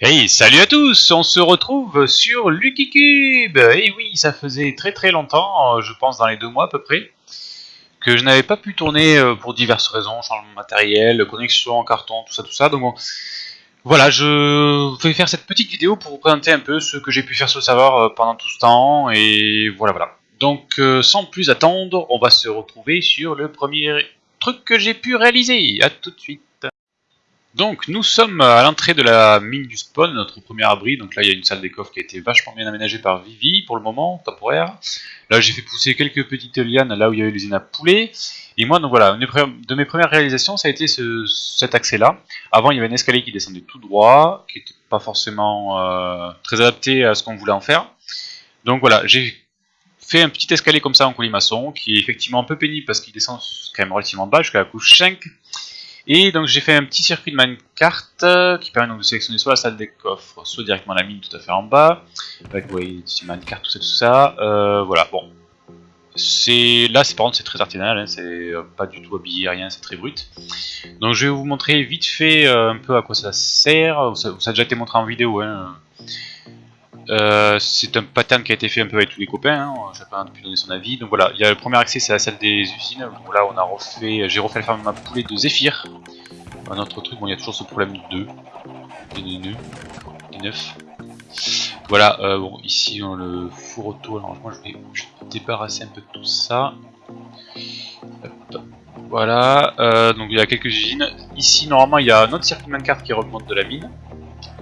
Hey, salut à tous On se retrouve sur Lucky Cube Et oui, ça faisait très très longtemps, euh, je pense dans les deux mois à peu près, que je n'avais pas pu tourner euh, pour diverses raisons, changement de matériel, connexion en carton, tout ça, tout ça. Donc bon, voilà, je vais faire cette petite vidéo pour vous présenter un peu ce que j'ai pu faire sur le serveur euh, pendant tout ce temps, et voilà, voilà. Donc sans plus attendre, on va se retrouver sur le premier truc que j'ai pu réaliser. A tout de suite donc nous sommes à l'entrée de la mine du spawn, notre premier abri, donc là il y a une salle des coffres qui a été vachement bien aménagée par Vivi pour le moment, temporaire. Là j'ai fait pousser quelques petites lianes là où il y avait l'usine à poulet. Et moi donc voilà, une de mes premières réalisations ça a été cet accès là. Avant il y avait un escalier qui descendait tout droit, qui n'était pas forcément euh, très adapté à ce qu'on voulait en faire. Donc voilà, j'ai fait un petit escalier comme ça en colimaçon, qui est effectivement un peu pénible parce qu'il descend quand même relativement bas jusqu'à la couche 5. Et donc j'ai fait un petit circuit de minecart euh, qui permet donc de sélectionner soit la salle des coffres, soit directement la mine tout à fait en bas. Avec vous voyez, minecart, tout ça, tout ça. Euh, voilà, bon. C'est là, c'est par contre c'est très artisanal, hein, c'est euh, pas du tout habillé, rien, c'est très brut. Donc je vais vous montrer vite fait un peu à quoi ça sert. Ça, ça, a déjà été montré en vidéo. Hein. Euh, c'est un pattern qui a été fait un peu avec tous les copains, hein, chacun a pu donner son avis. Donc voilà, il y a le premier accès, c'est la salle des usines. Là, on a refait, j'ai refait la ferme ma poulet de Zephyr. Un autre truc, bon, il y a toujours ce problème de 2, des nœuds, des 9. Voilà, euh, bon, ici dans le four auto, alors moi je vais débarrasser un peu de tout ça. Voilà, euh, donc il y a quelques usines. Ici, normalement, il y a un autre circuit carte qui remonte de la mine.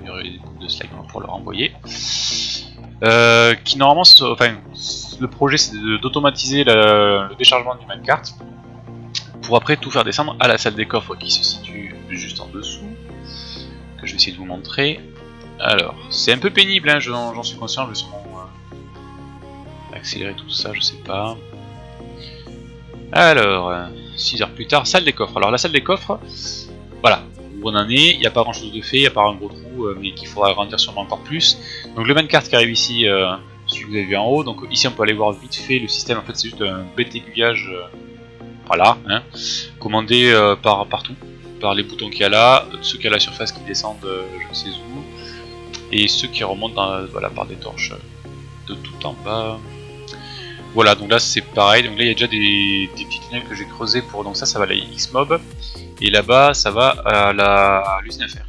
Il y aurait des de slime pour le renvoyer. Euh, qui normalement, enfin, le projet c'est d'automatiser le, déchargement du minecart pour après tout faire descendre à la salle des coffres qui se situe juste en dessous, que je vais essayer de vous montrer. Alors, c'est un peu pénible, hein, j'en suis conscient, je vais sûrement euh, accélérer tout ça, je sais pas. Alors, 6 heures plus tard, salle des coffres. Alors la salle des coffres, voilà, où on en est, il n'y a pas grand chose de fait, à part un gros trou, euh, mais qu'il faudra agrandir sûrement encore plus. Donc le minecart qui arrive ici, euh, celui que vous avez vu en haut, donc ici on peut aller voir vite fait le système, en fait c'est juste un bête aiguillage, euh, voilà, hein, commandé par partout, par les boutons qu'il y a là, ceux qui a la surface qui descendent je ne sais où, et ceux qui remontent voilà, par des torches de tout en bas. Voilà, donc là c'est pareil, donc là il y a déjà des, petits tunnels que j'ai creusés pour, donc ça ça va à la X-Mob, et là-bas ça va à l'usine à fer.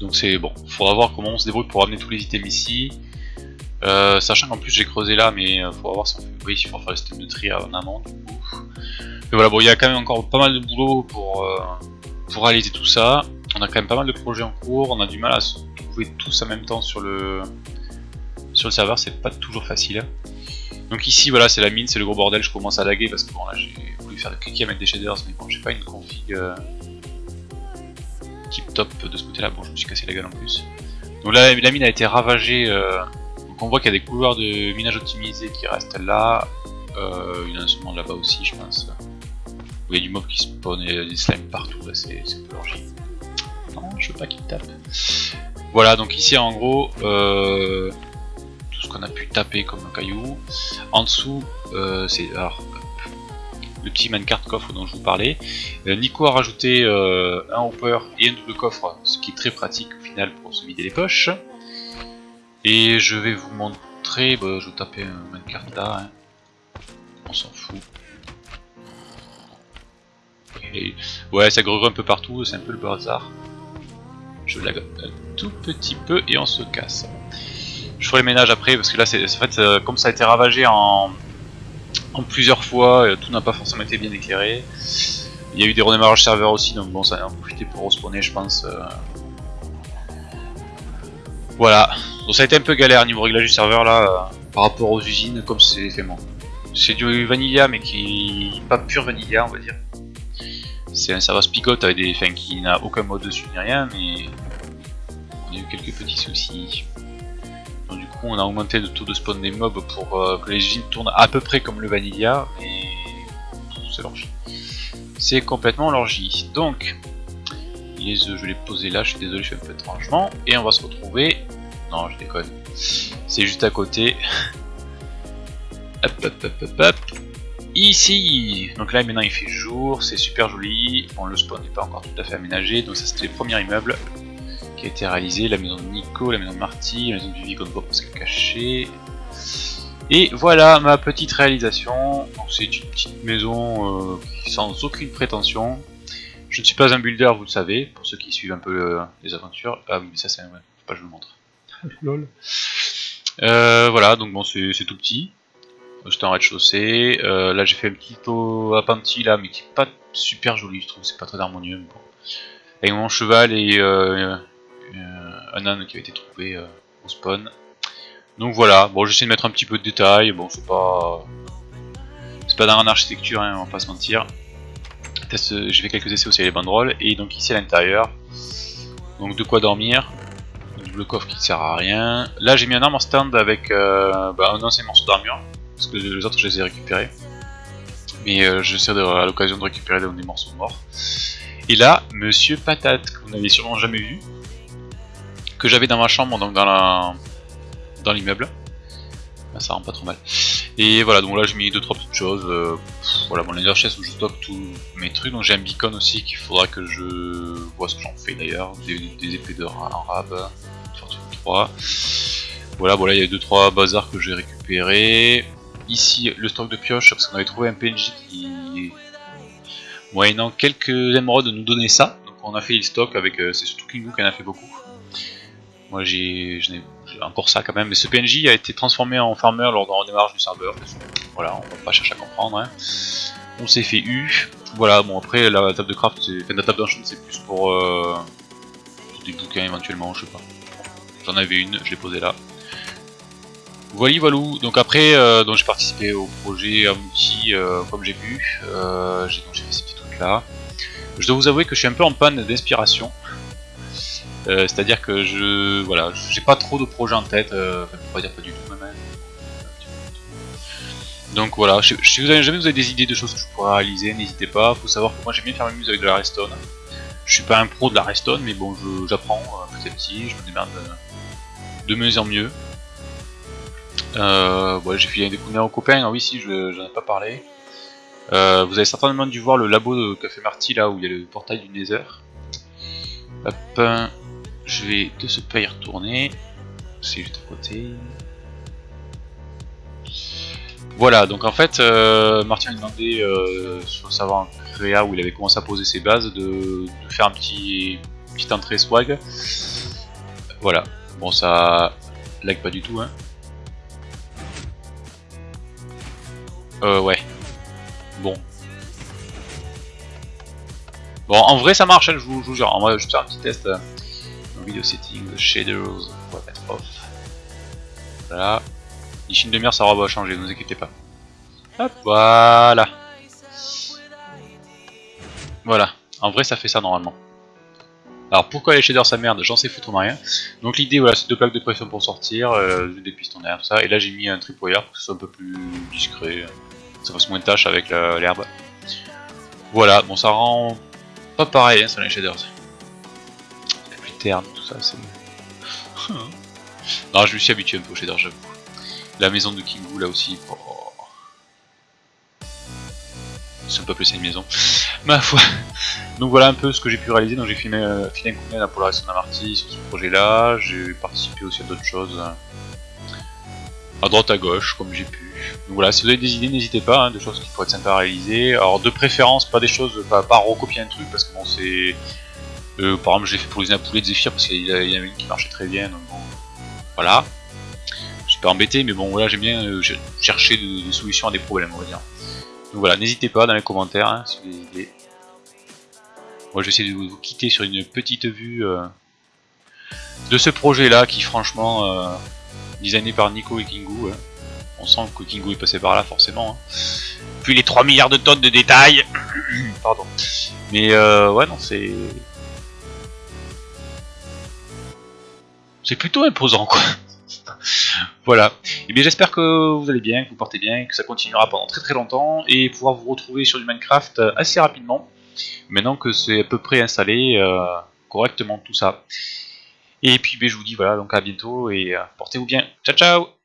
Donc c'est bon, faudra voir comment on se débrouille pour amener tous les items ici. Euh, sachant qu'en plus j'ai creusé là, mais euh, faudra voir si on fait, oui, il faut faire le système de tri en amont. Mais voilà, bon il y a quand même encore pas mal de boulot pour, euh, pour réaliser tout ça. On a quand même pas mal de projets en cours, on a du mal à se tous en même temps sur le, sur le serveur, c'est pas toujours facile. Donc ici voilà c'est la mine, c'est le gros bordel, je commence à laguer parce que bon là j'ai voulu faire des cliquer avec des shaders mais bon j'ai pas une config euh, tip top de ce côté là, bon je me suis cassé la gueule en plus. Donc la mine a été ravagée, euh, donc on voit qu'il y a des couloirs de minage optimisé qui restent là, euh, il y en a sûrement là-bas aussi je pense. il y a du mob qui spawn et des slimes partout, là c'est un peu. Non je veux pas qu'il tape. Voilà donc ici en gros euh, qu'on a pu taper comme un caillou. En dessous, euh, c'est le petit minecart coffre dont je vous parlais. Euh, Nico a rajouté un hopper et un double coffre, ce qui est très pratique au final pour se vider les poches. Et je vais vous montrer, bah, je vais taper un minecart là, hein. on s'en fout. ouais, ça grue un peu partout, c'est un peu le bazar. Je lag un tout petit peu et on se casse. Je ferai le ménage après parce que là, c'est en fait, euh, comme ça a été ravagé en, en plusieurs fois, euh, tout n'a pas forcément été bien éclairé. Il y a eu des redémarrages serveurs aussi, donc bon, ça a profité pour respawner, je pense. Euh. Voilà. Donc ça a été un peu galère niveau réglage du serveur là, par rapport aux usines, comme c'est fait C'est du vanilla, mais qui pas pur vanilla, on va dire. C'est un serveur spigot avec des, enfin, qui n'a aucun mode dessus ni rien, mais on a eu quelques petits soucis on a augmenté le taux de spawn des mobs pour euh, que les usines tournent à peu près comme le vanilla, et c'est l'orgie. C'est complètement l'orgie. Donc, les œufs, je les poser là, je suis désolé, je fais un peu de rangement, et on va se retrouver Non, je déconne. C'est juste à côté. hop, hop, hop, hop, hop. Ici Donc là, maintenant, il fait jour, c'est super joli. Bon, le spawn n'est pas encore tout à fait aménagé, donc ça, c'était le premier immeuble qui a été réalisé. La maison de Nico, la maison de Marty, la maison du Vigo parce qu'elle est cachée. Et voilà ma petite réalisation. C'est une petite maison euh, sans aucune prétention. Je ne suis pas un builder, vous le savez, pour ceux qui suivent un peu euh, les aventures. Ah oui, mais ça c'est... Ouais, pas je vous le montre. Lol. Euh, voilà, donc bon, c'est tout petit. J'étais en rez-de-chaussée. Euh, là, j'ai fait un petit appentis là, mais qui est pas super joli, je trouve. C'est pas très harmonieux. Avec mon cheval et un âne qui a été trouvé au spawn. Donc voilà, bon j'essaie de mettre un petit peu de détails, bon c'est pas... C'est pas dans l'architecture, hein, on va pas se mentir. J'ai fait quelques essais aussi avec les banderoles, et donc ici à l'intérieur, donc de quoi dormir, le coffre qui ne sert à rien. Là j'ai mis un arme en stand avec euh, bah, un ancien morceau d'armure, parce que les autres je les ai récupérés. Mais euh, j'essaie à l'occasion de récupérer des morceaux morts. Et là, Monsieur Patate, que vous n'avez sûrement jamais vu, que j'avais dans ma chambre, donc dans dans l'immeuble. Ah, ça rend pas trop mal. Et voilà, donc là j'ai mis 2-3 petites choses. Euh, voilà, mon laser chest où je stocke tous mes trucs. Donc j'ai un beacon aussi qu'il faudra que je vois ce que j'en fais d'ailleurs. Des, épées de rab, fortune 3. Voilà, voilà, il y a 2-3 bazars que j'ai récupéré. Ici, le stock de pioches, parce qu'on avait trouvé un PNJ qui, moyennant quelques émeraudes, nous donnait ça. Donc on a fait le stock avec, euh, c'est surtout Kingu qui en a fait beaucoup. Moi j'ai encore ça quand même, mais ce PNJ a été transformé en farmer lors d'un redémarrage du serveur. Voilà, on va pas chercher à comprendre. Hein. On s'est fait U. Voilà, bon après la table de craft, enfin, la table d'enchant c'est plus pour, euh, des bouquins éventuellement, je sais pas. J'en avais une, je l'ai posée là. Voilà, voilà. Donc après, euh, j'ai participé au projet Amuti euh, comme j'ai vu. Euh, j'ai fait ces petits trucs là. Je dois vous avouer que je suis un peu en panne d'inspiration. Euh, c'est-à-dire que je voilà, j'ai pas trop de projets en tête, enfin, pas dire pas du tout même. Hein. Donc voilà, si vous avez jamais vous avez des idées de choses que je pourrais réaliser, n'hésitez pas. Faut savoir que moi j'aime bien faire mes musique avec de la redstone. Je suis pas un pro de la redstone, mais bon, j'apprends petit à petit, je me démerde de mieux en mieux. Euh, j'ai fait découvrir aux copains, ah oui si, j'en ai pas parlé. vous avez certainement dû voir le labo de Café Marty là où il y a le portail du Nether. Hop, je vais de ce pas y retourner. C'est juste à côté. Voilà, donc en fait, euh, Martin a demandé euh, sur le serveur créa où il avait commencé à poser ses bases de, faire un petit petite entrée swag. Voilà, bon ça lag pas du tout hein. Euh ouais. Bon. Bon en vrai ça marche, hein, je, vous, je jure, on va juste faire un petit test. Euh, video settings, shaders, on va mettre off. Voilà. Une demi-heure, ça va changer, ne vous inquiétez pas. Hop, voilà. Voilà. En vrai, ça fait ça normalement. Alors pourquoi les shaders ça merde J'en sais foutre rien. Donc l'idée voilà c'est deux plaques de pression pour sortir, euh, des pistons derrière tout ça. Et là j'ai mis un tripwire pour que ce soit un peu plus discret. Ça fasse moins de tâches avec l'herbe. Voilà, bon ça rend pas pareil hein, sur les shaders tout ça, c'est... non, je me suis habitué un peu au shader, j'avoue. La maison de Kingu, là aussi, oh. C'est pas plus une maison. Ma foi. Donc voilà un peu ce que j'ai pu réaliser. Donc j'ai filmé, euh, un coup de pour la Marty sur ce projet-là. J'ai participé aussi à d'autres choses. Hein. À droite, à gauche, comme j'ai pu. Donc voilà, si vous avez des idées, n'hésitez pas, hein, de choses qui pourraient être sympas à réaliser. Alors de préférence, pas des choses, pas, pas recopier un truc, parce que bon, c'est euh, par exemple, j'ai fait pour les poulet de Zephyr parce qu'il y, en avait une qui marchait très bien. Donc voilà. Je suis pas embêté, mais bon, voilà, j'aime bien euh, chercher des, solutions à des problèmes, on va dire. Donc voilà, n'hésitez pas dans les commentaires hein, si vous avez des idées. Moi, je vais essayer de vous, quitter sur une petite vue euh, de ce projet-là qui, franchement, designé par Nico et Kingu. Hein. On sent que Kingu est passé par là, forcément. Hein. Puis les 3 milliards de tonnes de détails. Pardon. Mais ouais, non, c'est c'est plutôt imposant quoi. Voilà. Et eh bien j'espère que vous allez bien, que vous portez bien, que ça continuera pendant très très longtemps et pouvoir vous retrouver sur du Minecraft euh, assez rapidement. Maintenant que c'est à peu près installé euh, correctement tout ça. Et puis ben, je vous dis voilà, donc à bientôt et portez-vous bien. Ciao ciao